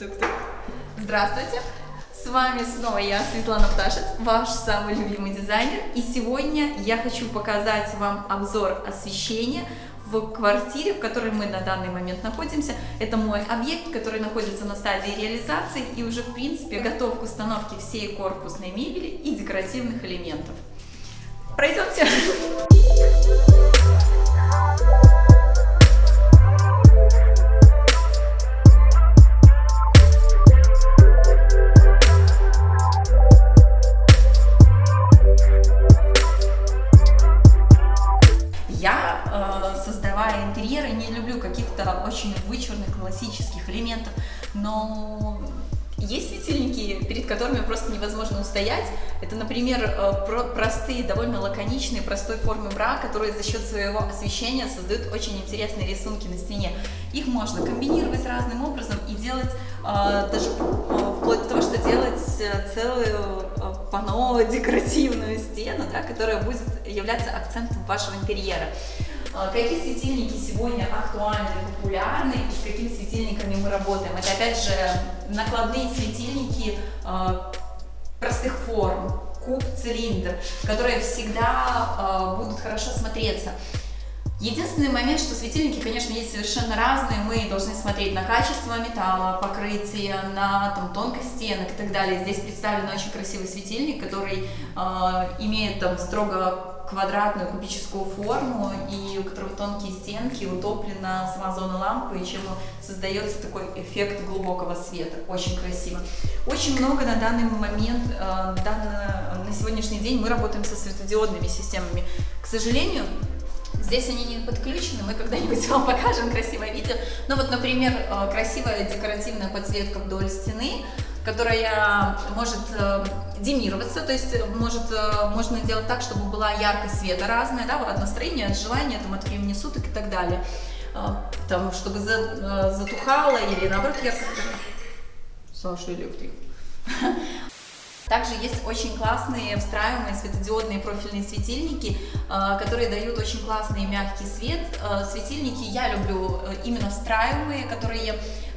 Тук-тук. Здравствуйте! С вами снова я, Светлана Пташец, ваш самый любимый дизайнер. И сегодня я хочу показать вам обзор освещения в квартире, в которой мы на данный момент находимся. Это мой объект, который находится на стадии реализации и уже, в принципе, готов к установке всей корпусной мебели и декоративных элементов. Пройдемте! Классических элементов, но есть светильники, перед которыми просто невозможно устоять. Это, например, э, простые, довольно лаконичные, простой формы бра, которые за счет своего освещения создают очень интересные рисунки на стене. Их можно комбинировать разным образом и делать э, даже э, вплоть до того, что делать целую панно декоративную стену, да, которая будет являться акцентом вашего интерьера. Какие светильники сегодня актуальны, популярны и с какими светильниками мы работаем? Это опять же накладные светильники а, простых форм, куб, цилиндр, которые всегда а, будут хорошо смотреться. Единственный момент, что светильники, конечно, есть совершенно разные, мы должны смотреть на качество металла, покрытие, на там, тонкость стенок и так далее. Здесь представлен очень красивый светильник, который э, имеет там строго квадратную кубическую форму и у которого тонкие стенки, утоплена сама зона лампы, и чем создается такой эффект глубокого света. Очень красиво. Очень много на данный момент, э, на, сегодняшний день мы работаем со светодиодными системами. К сожалению, Здесь они не подключены, мы когда-нибудь вам покажем красивое видео. Ну вот, например, э, красивая декоративная подсветка вдоль стены, которая может э, демироваться, то есть может, э, можно делать так, чтобы была яркость света разная, да, вот от настроения, от желания, там, от времени суток и так далее. Там, чтобы затухало или наоборот яркость. Саша электрик. Также есть очень классные встраиваемые светодиодные профильные светильники, э, которые дают очень классный мягкий свет. Э, светильники я люблю э, именно встраиваемые, которые Э,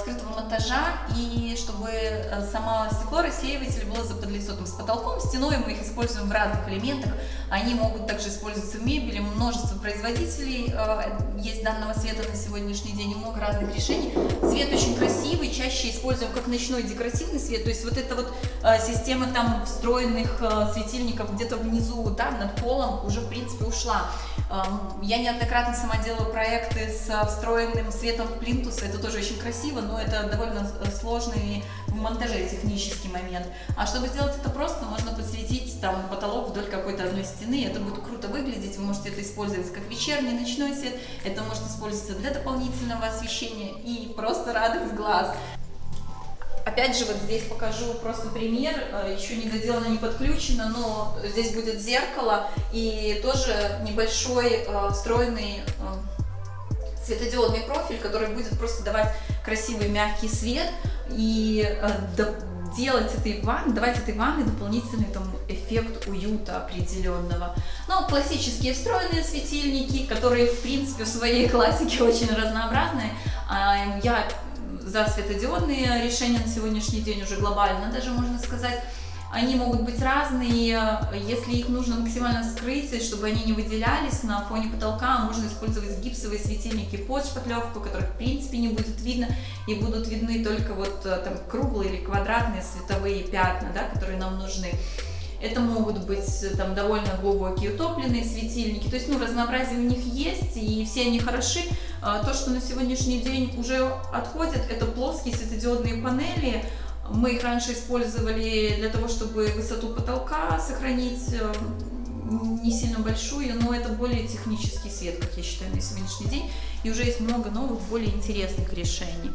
скрытого монтажа и чтобы э, само стекло рассеиватель было за подлицо с потолком, стеной мы их используем в разных элементах, они могут также использоваться в мебели, множество производителей э, есть данного света на сегодняшний день, много разных решений. Цвет очень красивый, чаще используем как ночной декоративный свет, то есть вот эта вот система там встроенных светильников где-то внизу, да, над полом уже в принципе ушла. Я неоднократно сама делала проекты с встроенным светом в плинтус, это тоже очень красиво, но это довольно сложный в монтаже технический момент. А чтобы сделать это просто, можно подсветить там потолок вдоль какой-то одной стены, это будет круто выглядеть, вы можете это использовать как вечерний, ночной свет, это может использоваться для дополнительного освещения и просто радость глаз. Опять же, вот здесь покажу просто пример, э, еще не доделано, не подключено, но здесь будет зеркало и тоже небольшой э, встроенный э, светодиодный профиль, который будет просто давать красивый мягкий свет и делать этой ванны, давать этой ванне дополнительный там эффект уюта определенного. Ну, классические встроенные светильники, которые в принципе в своей классике очень разнообразные. А, я за светодиодные решения на сегодняшний день уже глобально даже можно сказать. Они могут быть разные, если их нужно максимально скрыть, чтобы они не выделялись на фоне потолка, можно использовать гипсовые светильники под шпатлевку, которых в принципе не будет видно, и будут видны только вот э, там круглые или квадратные световые пятна, да, которые нам нужны. Это могут быть э, там довольно глубокие утопленные светильники. То есть, ну, разнообразие у них есть, и все они хороши. А, то, что на сегодняшний день уже отходит, это плоские светодиодные панели. Мы их раньше использовали для того, чтобы высоту потолка сохранить э, не сильно большую, но это более технический свет, как я считаю, на сегодняшний день. И уже есть много новых, более интересных решений.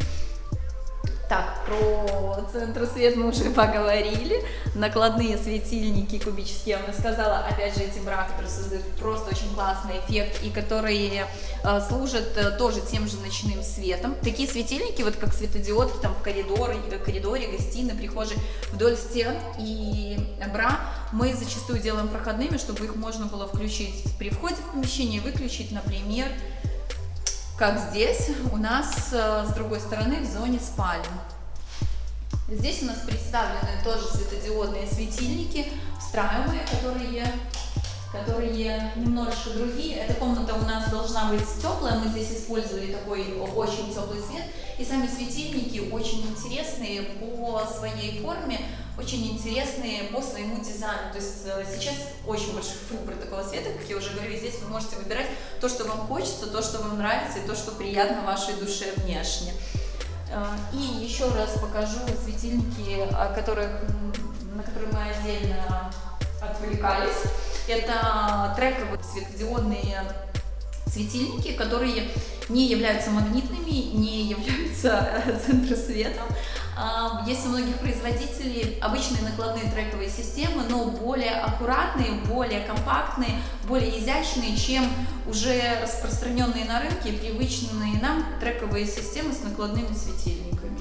Так, про центр свет мы уже поговорили. Накладные светильники кубические, я вам рассказала. Опять же, эти бра, которые создают просто очень классный эффект и которые э, служат э, тоже тем же ночным светом. Такие светильники, вот как светодиодки там в коридоре, в коридоре, гостиной, прихожей, вдоль стен и бра мы зачастую делаем проходными, чтобы их можно было включить при входе в помещение, выключить, например, как здесь у нас э, с другой стороны в зоне спальни. Здесь у нас представлены тоже светодиодные светильники, встраиваемые, которые которые немножечко другие. Эта комната у нас должна быть теплая, мы здесь использовали такой очень теплый свет. И сами светильники очень интересные по своей форме, очень интересные по своему дизайну. То есть э, сейчас очень большой выбор такого света, как я уже говорю, и здесь вы можете выбирать то, что вам хочется, то, что вам нравится, и то, что приятно вашей душе внешне. Э, и еще раз покажу светильники, о которых, на которые мы отдельно отвлекались. Это трековые светодиодные светильники, которые не являются магнитными, не являются центросветом. А, есть у многих производителей обычные накладные трековые системы, но более аккуратные, более компактные, более изящные, чем уже распространенные на рынке привычные нам трековые системы с накладными светильниками.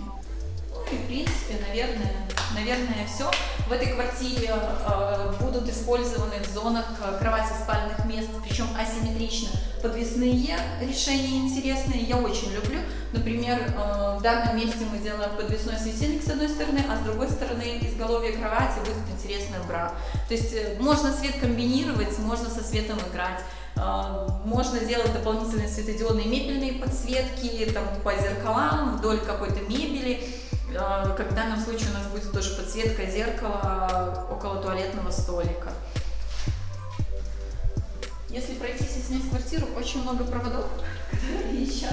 Ну и в принципе, наверное, наверное, все. В этой квартире э, будут использованы в зонах э, кровати спальных мест, причем асимметрично. Подвесные решения интересные, я очень люблю. Например, э, в данном месте мы делаем подвесной светильник с одной стороны, а с другой стороны изголовье кровати будет интересная бра. То есть можно свет комбинировать, можно со светом играть. Можно делать дополнительные светодиодные мебельные подсветки там, по зеркалам, вдоль какой-то мебели. А, как в данном случае у нас будет тоже подсветка зеркала около туалетного столика. Если пройтись и снять квартиру, очень много проводов, которые еще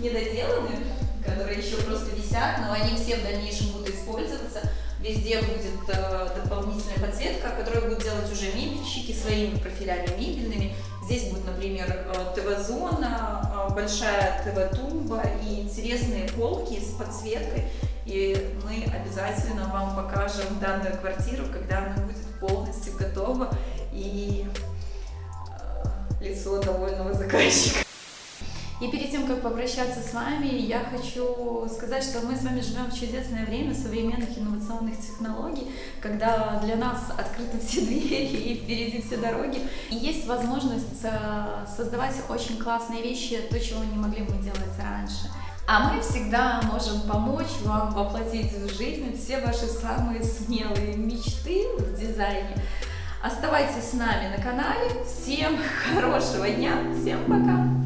не доделаны, которые еще просто висят, но они все в дальнейшем будут использоваться. Везде будет э, дополнительная подсветка, которую будут делать уже мебельщики своими профилями мебельными. Здесь будет, например, э, ТВ-зона, э, большая ТВ-тумба и интересные полки с подсветкой. И мы обязательно вам покажем данную квартиру, когда она будет полностью готова и э, лицо довольного заказчика. И перед тем, как попрощаться с вами, я хочу сказать, что мы с вами живем в чудесное время современных инновационных технологий, когда для нас открыты все двери и впереди все дороги. И есть возможность э, создавать очень классные вещи, то, чего не могли мы делать раньше. А мы всегда можем помочь вам воплотить в жизнь все ваши самые смелые мечты в дизайне. Оставайтесь с нами на канале. Всем хорошего дня, всем пока!